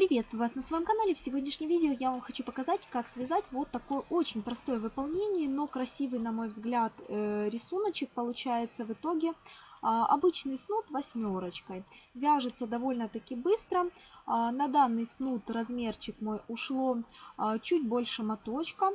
Приветствую вас на своем канале. В сегодняшнем видео я вам хочу показать, как связать вот такое очень простое выполнение, но красивый, на мой взгляд, э, рисуночек получается в итоге. А, обычный снуд восьмерочкой. Вяжется довольно-таки быстро. А, на данный снуд размерчик мой ушло а, чуть больше моточка.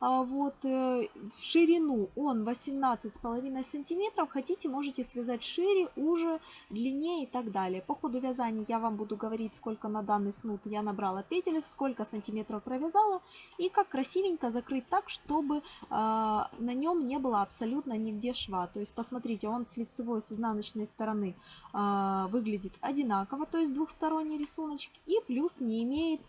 А вот э, в ширину он 18,5 сантиметров. Хотите, можете связать шире, уже, длиннее и так далее. По ходу вязания я вам буду говорить, сколько на данный снуд я набрала петель, сколько сантиметров провязала и как красивенько закрыть так, чтобы э, на нем не было абсолютно нигде шва. То есть, посмотрите, он с лицевой, с изнаночной стороны э, выглядит одинаково, то есть двухсторонний рисуночек и плюс не имеет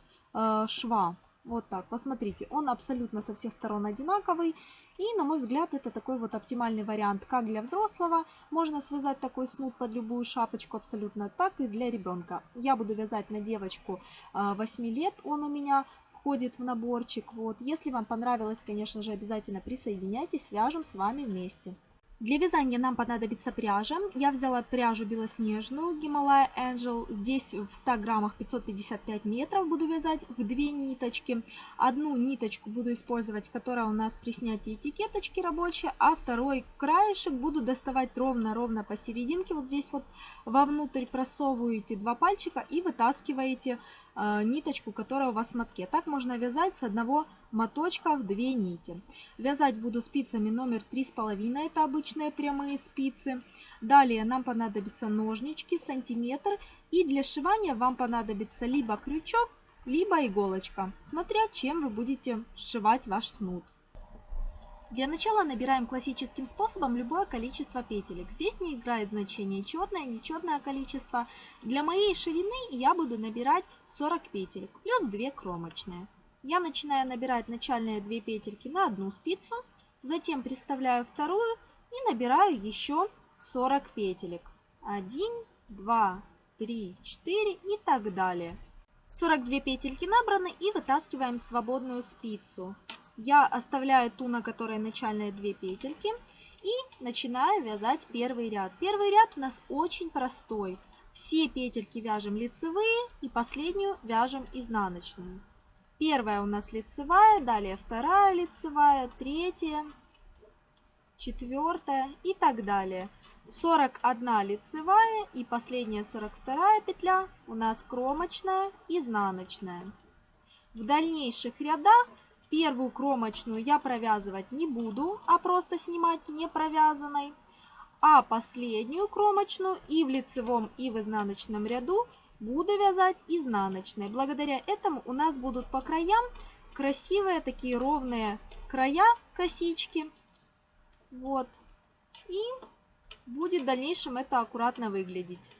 шва. Вот так, посмотрите, он абсолютно со всех сторон одинаковый. И, на мой взгляд, это такой вот оптимальный вариант как для взрослого. Можно связать такой снуд под любую шапочку абсолютно так и для ребенка. Я буду вязать на девочку 8 а, лет, он у меня входит в наборчик. Вот. Если вам понравилось, конечно же, обязательно присоединяйтесь, свяжем с вами вместе. Для вязания нам понадобится пряжа. Я взяла пряжу белоснежную Himalaya Angel. Здесь в 100 граммах 555 метров буду вязать в две ниточки. Одну ниточку буду использовать, которая у нас при снятии этикеточки рабочая, а второй краешек буду доставать ровно-ровно посерединке. Вот здесь вот вовнутрь просовываете два пальчика и вытаскиваете ниточку, которая у вас в мотке. Так можно вязать с одного моточка в две нити. Вязать буду спицами номер 3,5, это обычные прямые спицы. Далее нам понадобятся ножнички, сантиметр. И для сшивания вам понадобится либо крючок, либо иголочка, смотря чем вы будете сшивать ваш снуд. Для начала набираем классическим способом любое количество петелек. Здесь не играет значение четное, нечетное количество. Для моей ширины я буду набирать 40 петелек, плюс 2 кромочные. Я начинаю набирать начальные 2 петельки на одну спицу, затем приставляю вторую и набираю еще 40 петелек. 1, 2, 3, 4 и так далее. 42 петельки набраны и вытаскиваем свободную спицу я оставляю ту, на которой начальные две петельки. И начинаю вязать первый ряд. Первый ряд у нас очень простой. Все петельки вяжем лицевые и последнюю вяжем изнаночную. Первая у нас лицевая, далее вторая лицевая, третья, четвертая и так далее. 41 лицевая и последняя 42 петля у нас кромочная, изнаночная. В дальнейших рядах Первую кромочную я провязывать не буду, а просто снимать не провязанной. А последнюю кромочную и в лицевом, и в изнаночном ряду буду вязать изнаночной. Благодаря этому у нас будут по краям красивые такие ровные края косички. Вот. И будет в дальнейшем это аккуратно выглядеть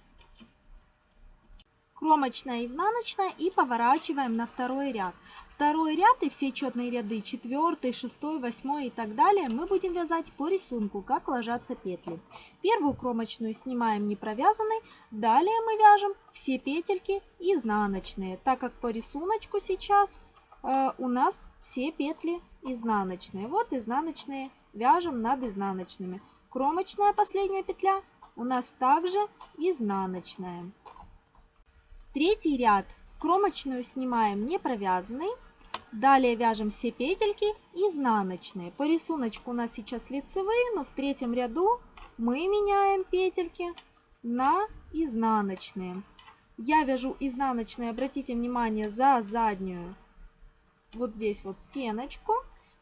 кромочная, изнаночная и поворачиваем на второй ряд. Второй ряд и все четные ряды, четвертый, шестой, восьмой и так далее, мы будем вязать по рисунку, как ложатся петли. Первую кромочную снимаем не провязанной, далее мы вяжем все петельки изнаночные, так как по рисунку сейчас э, у нас все петли изнаночные. Вот изнаночные вяжем над изнаночными. Кромочная последняя петля у нас также изнаночная. Третий ряд кромочную снимаем не провязанный. Далее вяжем все петельки изнаночные. По рисунку у нас сейчас лицевые, но в третьем ряду мы меняем петельки на изнаночные. Я вяжу изнаночные, обратите внимание, за заднюю вот здесь вот стеночку,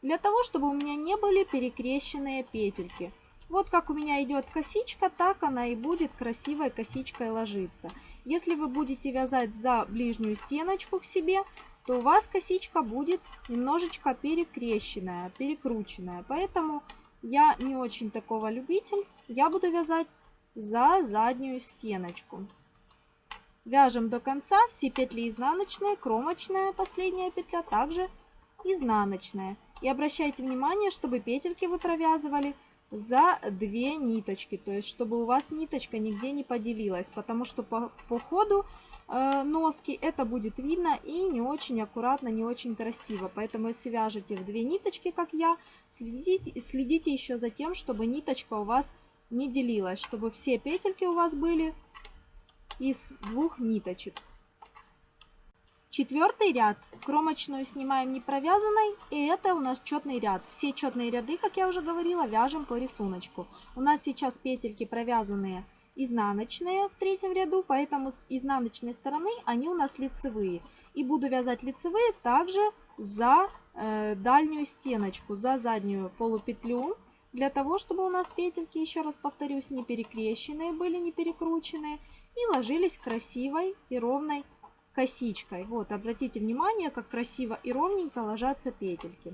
для того, чтобы у меня не были перекрещенные петельки. Вот как у меня идет косичка, так она и будет красивой косичкой ложиться. Если вы будете вязать за ближнюю стеночку к себе, то у вас косичка будет немножечко перекрещенная, перекрученная. Поэтому я не очень такого любитель. Я буду вязать за заднюю стеночку. Вяжем до конца все петли изнаночные, кромочная последняя петля, также изнаночная. И обращайте внимание, чтобы петельки вы провязывали за две ниточки, то есть чтобы у вас ниточка нигде не поделилась, потому что по, по ходу э, носки это будет видно и не очень аккуратно, не очень красиво. Поэтому если вяжете в две ниточки, как я, следите, следите еще за тем, чтобы ниточка у вас не делилась, чтобы все петельки у вас были из двух ниточек. Четвертый ряд. Кромочную снимаем не провязанной. И это у нас четный ряд. Все четные ряды, как я уже говорила, вяжем по рисунку. У нас сейчас петельки провязанные изнаночные в третьем ряду, поэтому с изнаночной стороны они у нас лицевые. И буду вязать лицевые также за э, дальнюю стеночку, за заднюю полупетлю. Для того, чтобы у нас петельки, еще раз повторюсь, не перекрещенные были, не перекрученные. И ложились красивой и ровной косичкой. Вот, обратите внимание, как красиво и ровненько ложатся петельки.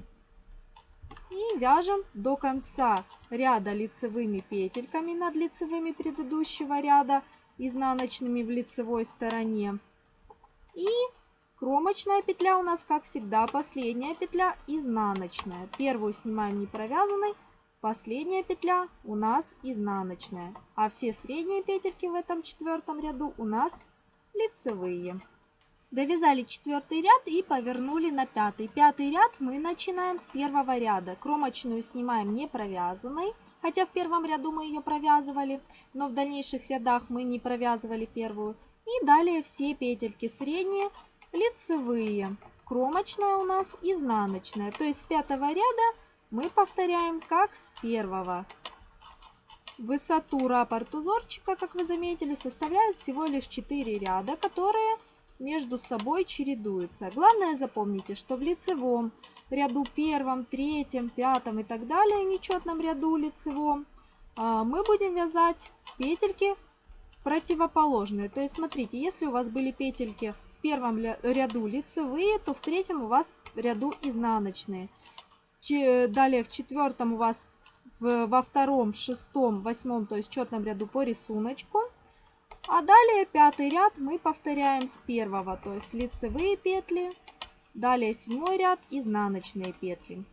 И вяжем до конца ряда лицевыми петельками над лицевыми предыдущего ряда, изнаночными в лицевой стороне. И кромочная петля у нас, как всегда, последняя петля изнаночная. Первую снимаем не провязанной, последняя петля у нас изнаночная. А все средние петельки в этом четвертом ряду у нас лицевые. Довязали четвертый ряд и повернули на пятый. Пятый ряд мы начинаем с первого ряда. Кромочную снимаем не провязанной, хотя в первом ряду мы ее провязывали, но в дальнейших рядах мы не провязывали первую. И далее все петельки средние, лицевые. Кромочная у нас изнаночная. То есть с пятого ряда мы повторяем как с первого. Высоту раппорт узорчика, как вы заметили, составляет всего лишь 4 ряда, которые между собой чередуются. Главное запомните, что в лицевом ряду первом, третьем, пятом и так далее, нечетном ряду лицевом, а, мы будем вязать петельки противоположные. То есть смотрите, если у вас были петельки в первом ряду лицевые, то в третьем у вас ряду изнаночные. Далее в четвертом у вас во втором, шестом, восьмом, то есть четном ряду по рисунку. А далее пятый ряд мы повторяем с первого, то есть лицевые петли. Далее седьмой ряд, изнаночные петли.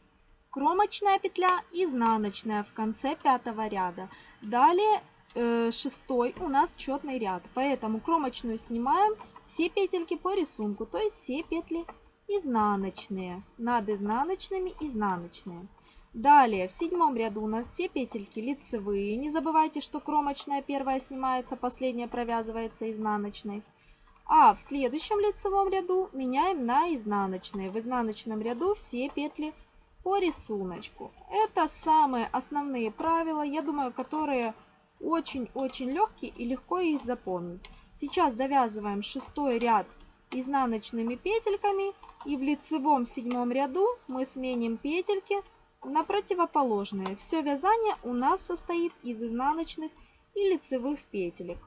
Кромочная петля, изнаночная в конце пятого ряда. Далее э, шестой у нас четный ряд, поэтому кромочную снимаем все петельки по рисунку, то есть все петли изнаночные, над изнаночными изнаночные. Далее, в седьмом ряду у нас все петельки лицевые. Не забывайте, что кромочная первая снимается, последняя провязывается изнаночной. А в следующем лицевом ряду меняем на изнаночные. В изнаночном ряду все петли по рисунку. Это самые основные правила, я думаю, которые очень-очень легкие и легко их запомнить. Сейчас довязываем шестой ряд изнаночными петельками и в лицевом седьмом ряду мы сменим петельки на противоположные. Все вязание у нас состоит из изнаночных и лицевых петелек.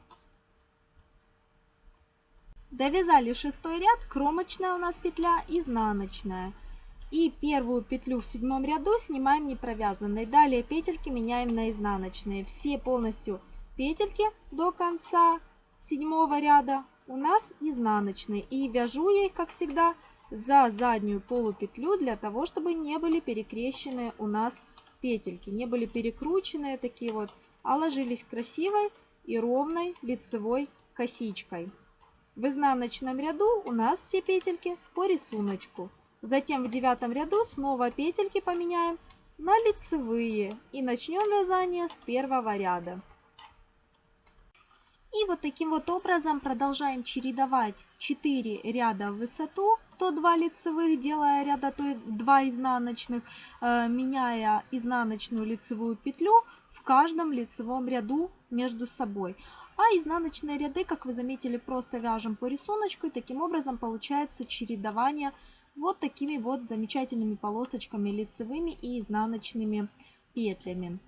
Довязали шестой ряд, кромочная у нас петля, изнаночная. И первую петлю в седьмом ряду снимаем не провязанной. Далее петельки меняем на изнаночные. Все полностью петельки до конца седьмого ряда у нас изнаночные. И вяжу я их, как всегда, за заднюю полупетлю для того, чтобы не были перекрещены у нас петельки, не были перекрученные такие вот, а ложились красивой и ровной лицевой косичкой. В изнаночном ряду у нас все петельки по рисунку. Затем в девятом ряду снова петельки поменяем на лицевые и начнем вязание с первого ряда. И вот таким вот образом продолжаем чередовать 4 ряда в высоту, то 2 лицевых, делая ряда, то 2 изнаночных, э, меняя изнаночную лицевую петлю в каждом лицевом ряду между собой. А изнаночные ряды, как вы заметили, просто вяжем по рисунку, и таким образом получается чередование вот такими вот замечательными полосочками лицевыми и изнаночными петлями.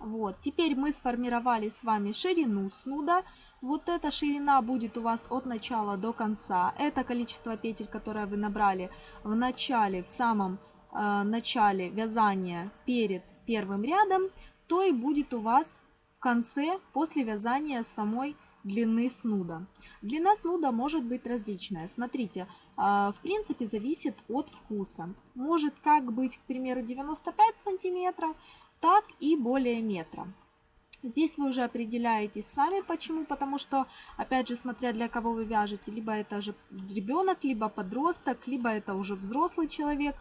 Вот, теперь мы сформировали с вами ширину снуда. Вот эта ширина будет у вас от начала до конца. Это количество петель, которое вы набрали в начале, в самом э, начале вязания перед первым рядом, то и будет у вас в конце после вязания самой длины снуда. Длина снуда может быть различная. Смотрите, э, в принципе зависит от вкуса. Может как быть, к примеру, 95 сантиметров, так и более метра. Здесь вы уже определяетесь сами, почему, потому что, опять же, смотря для кого вы вяжете, либо это же ребенок, либо подросток, либо это уже взрослый человек.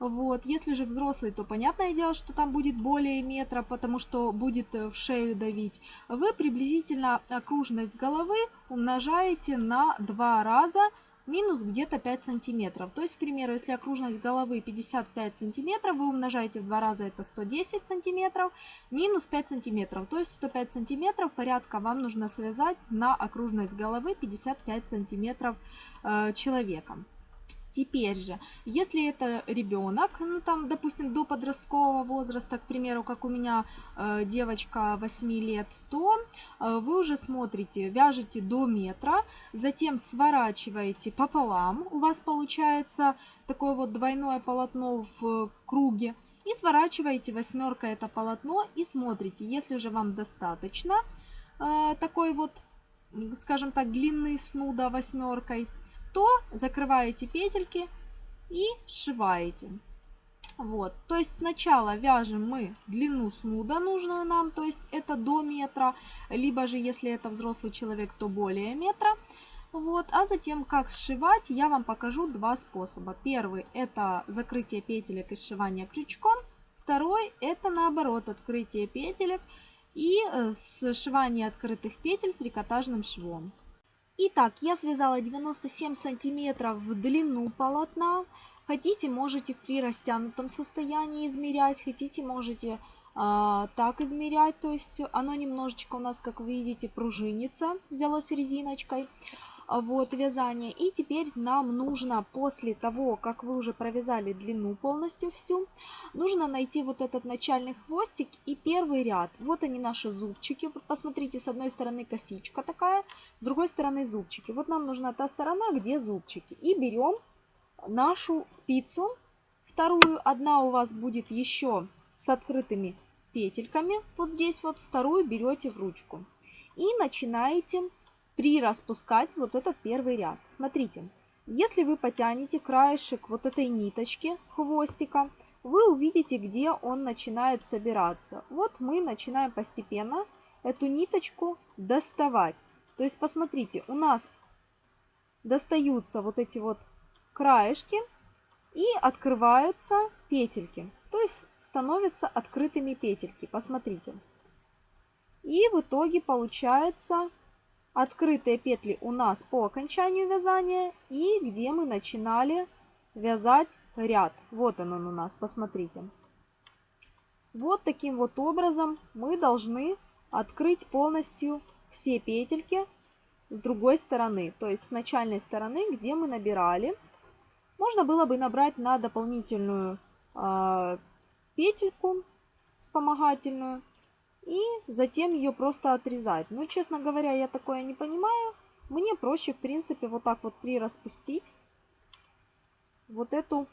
Вот. Если же взрослый, то понятное дело, что там будет более метра, потому что будет в шею давить. Вы приблизительно окружность головы умножаете на два раза минус где-то 5 сантиметров. То есть, к примеру, если окружность головы 55 сантиметров, вы умножаете в два раза, это 110 сантиметров, минус 5 сантиметров. То есть 105 сантиметров порядка вам нужно связать на окружность головы 55 сантиметров э, человека. Теперь же, если это ребенок, ну там, допустим, до подросткового возраста, к примеру, как у меня э, девочка 8 лет, то э, вы уже смотрите, вяжете до метра, затем сворачиваете пополам, у вас получается такое вот двойное полотно в круге, и сворачиваете восьмеркой это полотно и смотрите, если же вам достаточно э, такой вот, скажем так, длинный снуда восьмеркой, то закрываете петельки и сшиваете. Вот, то есть сначала вяжем мы длину снуда нужную нам, то есть это до метра, либо же если это взрослый человек, то более метра. Вот, а затем как сшивать, я вам покажу два способа. Первый это закрытие петелек и сшивание крючком. Второй это наоборот открытие петелек и э, сшивание открытых петель трикотажным швом. Итак, я связала 97 сантиметров в длину полотна. Хотите, можете при растянутом состоянии измерять, хотите, можете а, так измерять. То есть оно немножечко у нас, как вы видите, пружинится, взялось резиночкой вот вязание. И теперь нам нужно после того, как вы уже провязали длину полностью всю, нужно найти вот этот начальный хвостик и первый ряд. Вот они наши зубчики. Посмотрите, с одной стороны косичка такая, с другой стороны зубчики. Вот нам нужна та сторона, где зубчики. И берем нашу спицу, вторую, одна у вас будет еще с открытыми петельками, вот здесь вот, вторую берете в ручку. И начинаете прираспускать вот этот первый ряд. Смотрите, если вы потянете краешек вот этой ниточки хвостика, вы увидите, где он начинает собираться. Вот мы начинаем постепенно эту ниточку доставать. То есть, посмотрите, у нас достаются вот эти вот краешки и открываются петельки. То есть становятся открытыми петельки. Посмотрите. И в итоге получается открытые петли у нас по окончанию вязания и где мы начинали вязать ряд. Вот он, он у нас, посмотрите. Вот таким вот образом мы должны открыть полностью все петельки с другой стороны, то есть с начальной стороны, где мы набирали. Можно было бы набрать на дополнительную э, петельку вспомогательную и затем ее просто отрезать. Но, честно говоря, я такое не понимаю. Мне проще, в принципе, вот так вот прираспустить вот эту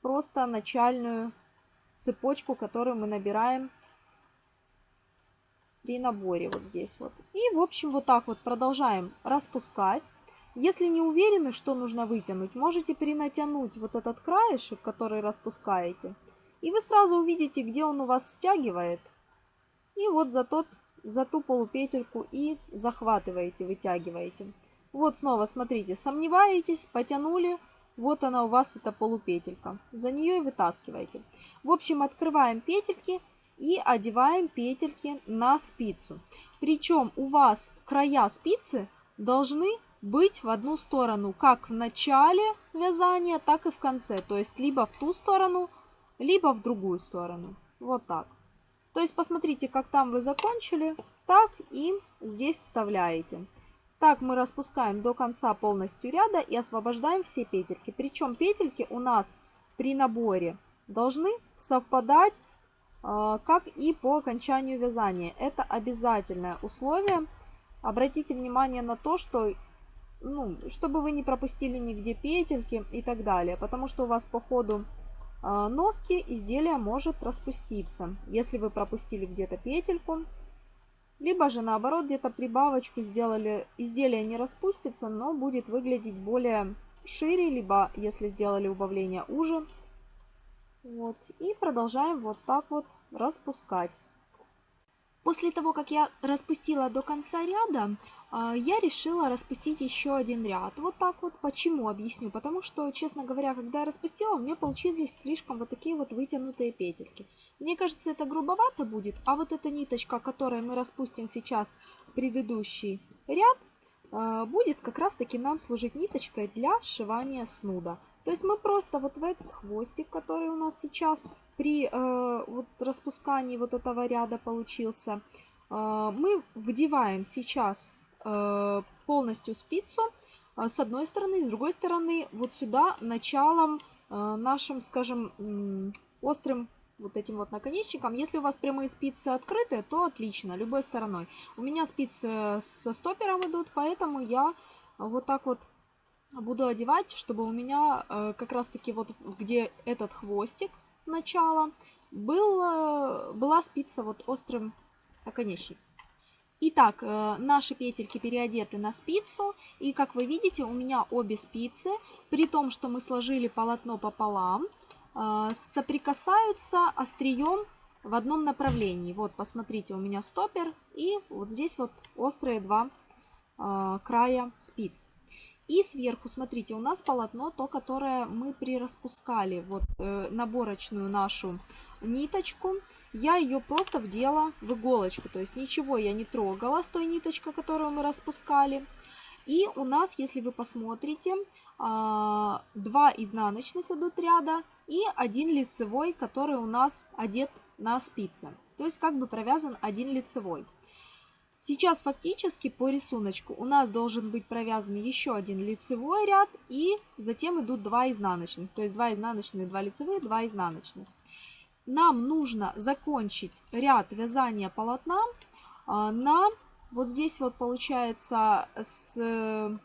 просто начальную цепочку, которую мы набираем при наборе вот здесь вот. И, в общем, вот так вот продолжаем распускать. Если не уверены, что нужно вытянуть, можете перенатянуть вот этот краешек, который распускаете. И вы сразу увидите, где он у вас стягивает. И вот за, тот, за ту полупетельку и захватываете, вытягиваете. Вот снова, смотрите, сомневаетесь, потянули, вот она у вас, эта полупетелька. За нее и вытаскиваете. В общем, открываем петельки и одеваем петельки на спицу. Причем у вас края спицы должны быть в одну сторону, как в начале вязания, так и в конце. То есть либо в ту сторону, либо в другую сторону. Вот так. То есть посмотрите, как там вы закончили, так и здесь вставляете. Так мы распускаем до конца полностью ряда и освобождаем все петельки. Причем петельки у нас при наборе должны совпадать, а, как и по окончанию вязания. Это обязательное условие. Обратите внимание на то, что ну, чтобы вы не пропустили нигде петельки и так далее. Потому что у вас по ходу носки изделия может распуститься, если вы пропустили где-то петельку. Либо же наоборот где-то прибавочку сделали, изделие не распустится, но будет выглядеть более шире, либо если сделали убавление уже. Вот. И продолжаем вот так вот распускать. После того, как я распустила до конца ряда, а, я решила распустить еще один ряд. Вот так вот. Почему? Объясню. Потому что, честно говоря, когда я распустила, у меня получились слишком вот такие вот вытянутые петельки. Мне кажется, это грубовато будет, а вот эта ниточка, которой мы распустим сейчас предыдущий ряд, э, будет как раз таки нам служить ниточкой для сшивания снуда. То есть мы просто вот в этот хвостик, который у нас сейчас при э, вот распускании вот этого ряда получился, э, мы вдеваем сейчас э, полностью спицу э, с одной стороны, с другой стороны вот сюда началом э, нашим, скажем, острым вот этим вот наконечником. Если у вас прямые спицы открыты, то отлично, любой стороной. У меня спицы со стопером идут, поэтому я вот так вот буду одевать, чтобы у меня э, как раз таки вот где этот хвостик начала был, э, была спица вот острым наконечником. Итак, э, наши петельки переодеты на спицу. И как вы видите, у меня обе спицы, при том, что мы сложили полотно пополам, а, соприкасаются острием в одном направлении. Вот, посмотрите, у меня стопер и вот здесь вот острые два э, края спиц. И сверху, смотрите, у нас полотно, то, которое мы прираспускали, вот э, наборочную нашу ниточку. Я ее просто вдела в иголочку, то есть ничего я не трогала с той ниточкой, которую мы распускали. И у нас, если вы посмотрите, а, два изнаночных идут ряда и один лицевой, который у нас одет на спице. То есть как бы провязан один лицевой. Сейчас фактически по рисунку у нас должен быть провязан еще один лицевой ряд и затем идут два изнаночных. То есть два изнаночных, два лицевых, два изнаночных. Нам нужно закончить ряд вязания полотна а, на вот здесь вот получается с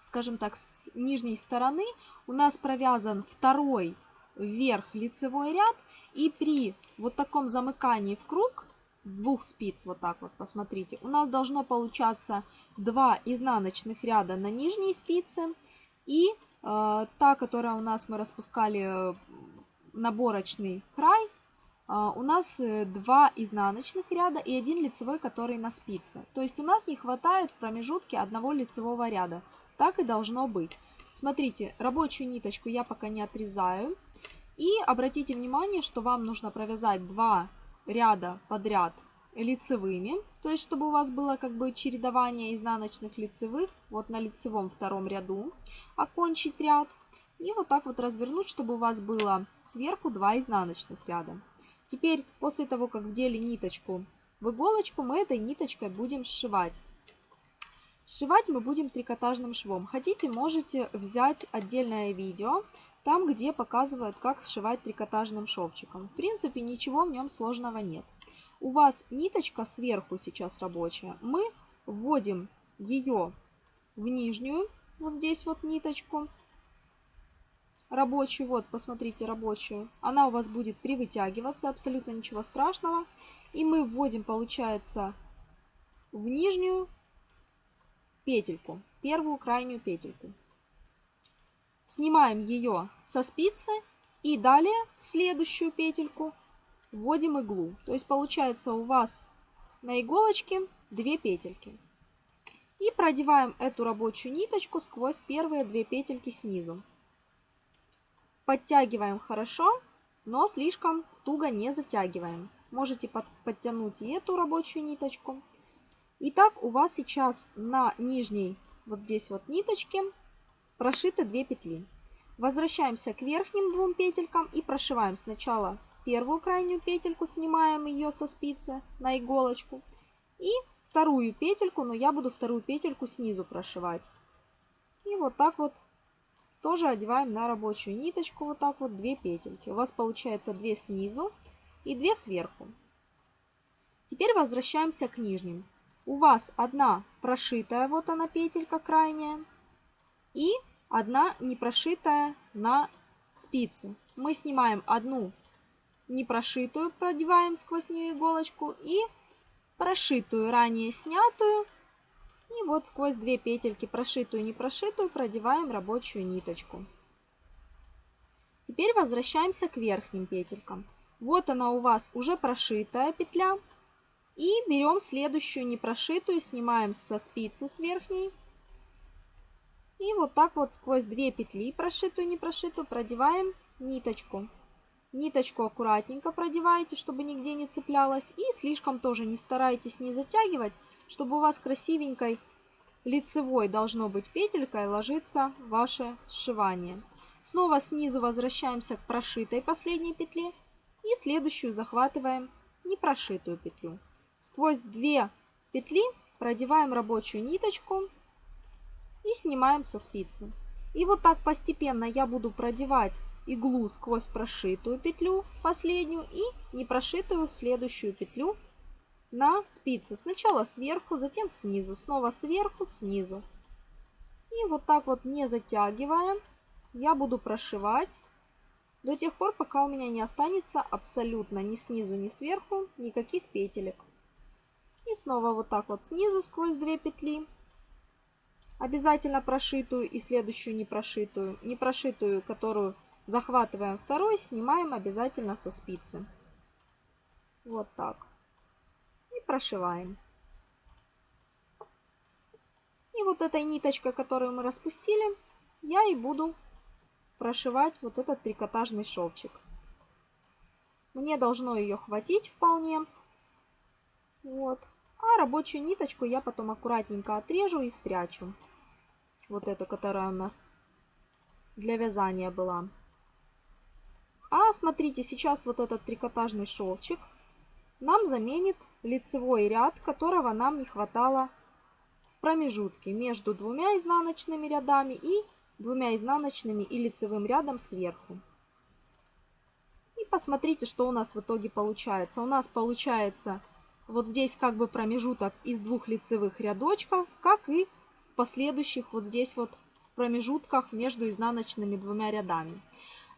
скажем так, с нижней стороны у нас провязан второй вверх лицевой ряд. И при вот таком замыкании в круг двух спиц, вот так вот, посмотрите, у нас должно получаться два изнаночных ряда на нижней спице. И э, та, которая у нас мы распускали э, наборочный край, э, у нас э, два изнаночных ряда и один лицевой, который на спице. То есть у нас не хватает в промежутке одного лицевого ряда. Так и должно быть. Смотрите, рабочую ниточку я пока не отрезаю. И обратите внимание, что вам нужно провязать два ряда подряд лицевыми. То есть, чтобы у вас было как бы чередование изнаночных лицевых. Вот на лицевом втором ряду окончить ряд. И вот так вот развернуть, чтобы у вас было сверху два изнаночных ряда. Теперь, после того, как вдели ниточку в иголочку, мы этой ниточкой будем сшивать. Сшивать мы будем трикотажным швом. Хотите, можете взять отдельное видео, там, где показывают, как сшивать трикотажным шовчиком. В принципе, ничего в нем сложного нет. У вас ниточка сверху сейчас рабочая. Мы вводим ее в нижнюю, вот здесь вот ниточку, рабочую, вот, посмотрите, рабочую. Она у вас будет привытягиваться, абсолютно ничего страшного. И мы вводим, получается, в нижнюю петельку, первую крайнюю петельку. Снимаем ее со спицы и далее в следующую петельку вводим иглу. То есть получается у вас на иголочке две петельки. И продеваем эту рабочую ниточку сквозь первые две петельки снизу. Подтягиваем хорошо, но слишком туго не затягиваем. Можете подтянуть и эту рабочую ниточку. Итак, у вас сейчас на нижней вот здесь вот ниточке прошито 2 петли. Возвращаемся к верхним двум петелькам и прошиваем сначала первую крайнюю петельку, снимаем ее со спицы на иголочку. И вторую петельку, но я буду вторую петельку снизу прошивать. И вот так вот тоже одеваем на рабочую ниточку вот так вот 2 петельки. У вас получается 2 снизу и 2 сверху. Теперь возвращаемся к нижним у вас одна прошитая, вот она петелька крайняя, и одна не прошитая на спице. Мы снимаем одну не прошитую, продеваем сквозь нее иголочку, и прошитую, ранее снятую, и вот сквозь две петельки, прошитую не прошитую, продеваем рабочую ниточку. Теперь возвращаемся к верхним петелькам. Вот она у вас уже прошитая петля, и берем следующую непрошитую, снимаем со спицы с верхней. И вот так вот сквозь две петли, прошитую и не прошитую, продеваем ниточку. Ниточку аккуратненько продевайте, чтобы нигде не цеплялась. И слишком тоже не старайтесь не затягивать, чтобы у вас красивенькой лицевой должно быть петелькой ложится ваше сшивание. Снова снизу возвращаемся к прошитой последней петле и следующую захватываем непрошитую петлю. Сквозь две петли продеваем рабочую ниточку и снимаем со спицы. И вот так постепенно я буду продевать иглу сквозь прошитую петлю последнюю и непрошитую следующую петлю на спице. Сначала сверху, затем снизу, снова сверху, снизу. И вот так вот не затягивая, я буду прошивать до тех пор, пока у меня не останется абсолютно ни снизу, ни сверху никаких петелек. И снова вот так вот снизу сквозь две петли. Обязательно прошитую и следующую не прошитую. Не прошитую, которую захватываем второй, снимаем обязательно со спицы. Вот так. И прошиваем. И вот этой ниточкой, которую мы распустили, я и буду прошивать вот этот трикотажный шовчик. Мне должно ее хватить вполне. Вот. А рабочую ниточку я потом аккуратненько отрежу и спрячу. Вот эту, которая у нас для вязания была. А смотрите, сейчас вот этот трикотажный шовчик нам заменит лицевой ряд, которого нам не хватало в промежутке между двумя изнаночными рядами и двумя изнаночными и лицевым рядом сверху. И посмотрите, что у нас в итоге получается. У нас получается вот здесь как бы промежуток из двух лицевых рядочков, как и последующих вот здесь вот промежутках между изнаночными двумя рядами.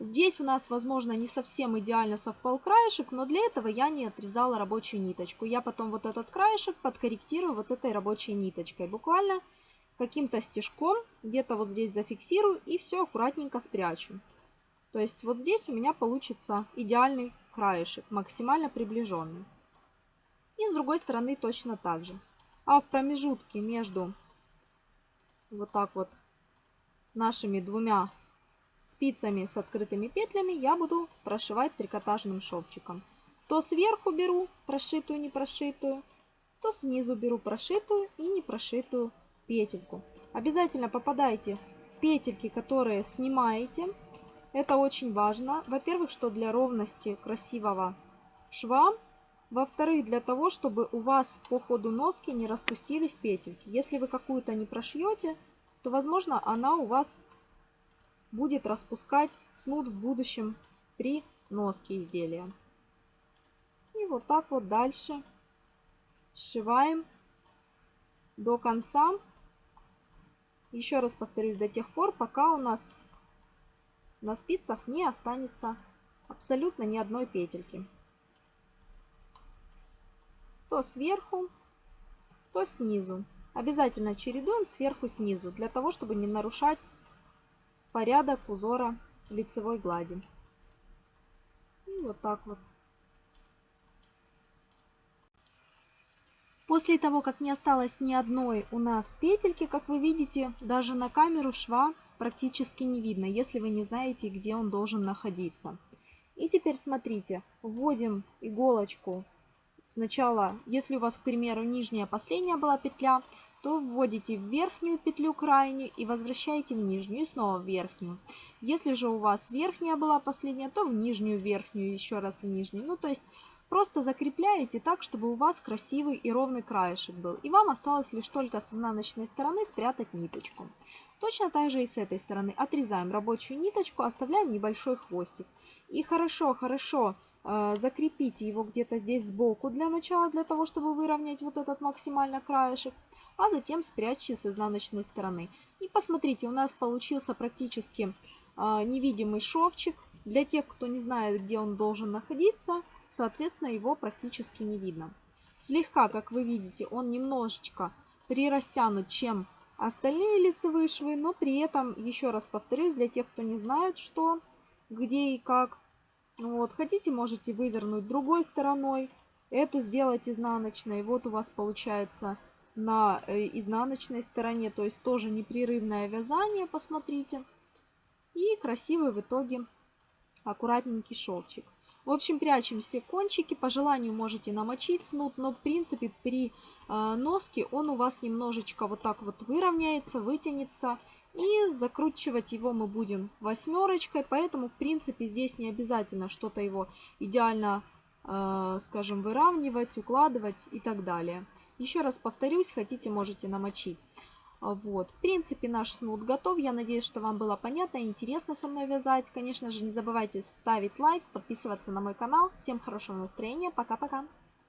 Здесь у нас, возможно, не совсем идеально совпал краешек, но для этого я не отрезала рабочую ниточку. Я потом вот этот краешек подкорректирую вот этой рабочей ниточкой. Буквально каким-то стежком где-то вот здесь зафиксирую и все аккуратненько спрячу. То есть вот здесь у меня получится идеальный краешек, максимально приближенный. И с другой стороны точно так же. А в промежутке между вот так вот нашими двумя спицами с открытыми петлями я буду прошивать трикотажным шовчиком. То сверху беру прошитую, не прошитую, то снизу беру прошитую и не прошитую петельку. Обязательно попадайте в петельки, которые снимаете. Это очень важно. Во-первых, что для ровности красивого шва. Во-вторых, для того, чтобы у вас по ходу носки не распустились петельки. Если вы какую-то не прошьете, то, возможно, она у вас будет распускать снуд в будущем при носке изделия. И вот так вот дальше сшиваем до конца еще раз повторюсь, до тех пор, пока у нас на спицах не останется абсолютно ни одной петельки. То сверху, то снизу. Обязательно чередуем сверху снизу, для того, чтобы не нарушать порядок узора лицевой глади. И вот так вот. После того, как не осталось ни одной у нас петельки, как вы видите, даже на камеру шва практически не видно, если вы не знаете, где он должен находиться. И теперь смотрите, вводим иголочку сначала, если у вас, к примеру, нижняя последняя была петля, то вводите в верхнюю петлю крайнюю и возвращаете в нижнюю снова в верхнюю. Если же у вас верхняя была последняя, то в нижнюю верхнюю, еще раз в нижнюю. Ну, то есть Просто закрепляете так, чтобы у вас красивый и ровный краешек был. И вам осталось лишь только с изнаночной стороны спрятать ниточку. Точно так же и с этой стороны. Отрезаем рабочую ниточку, оставляем небольшой хвостик. И хорошо-хорошо э, закрепите его где-то здесь сбоку для начала, для того, чтобы выровнять вот этот максимально краешек. А затем спрячьте с изнаночной стороны. И посмотрите, у нас получился практически э, невидимый шовчик. Для тех, кто не знает, где он должен находиться, соответственно, его практически не видно. Слегка, как вы видите, он немножечко прирастянут, чем остальные лицевые швы, но при этом, еще раз повторюсь, для тех, кто не знает, что, где и как, вот, хотите, можете вывернуть другой стороной, эту сделать изнаночной, вот у вас получается на э, изнаночной стороне, то есть тоже непрерывное вязание, посмотрите, и красивый в итоге аккуратненький шовчик. В общем, прячем все кончики. По желанию можете намочить снуд, но в принципе при э, носке он у вас немножечко вот так вот выровняется, вытянется. И закручивать его мы будем восьмерочкой, поэтому в принципе здесь не обязательно что-то его идеально, э, скажем, выравнивать, укладывать и так далее. Еще раз повторюсь, хотите можете намочить. Вот, в принципе, наш снуд готов. Я надеюсь, что вам было понятно и интересно со мной вязать. Конечно же, не забывайте ставить лайк, подписываться на мой канал. Всем хорошего настроения. Пока-пока.